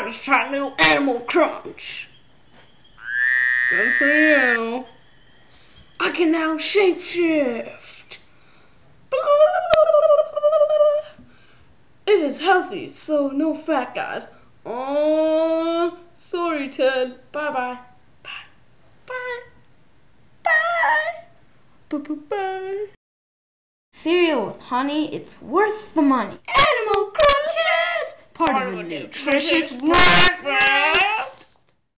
just tried new Animal Crunch. Good for you. I can now shapeshift. It is healthy, so no fat, guys. Oh, sorry, Ted. Bye bye. Bye. Bye. Bye. Bye bye bye. Cereal with honey, it's worth the money. Nutritious breakfast.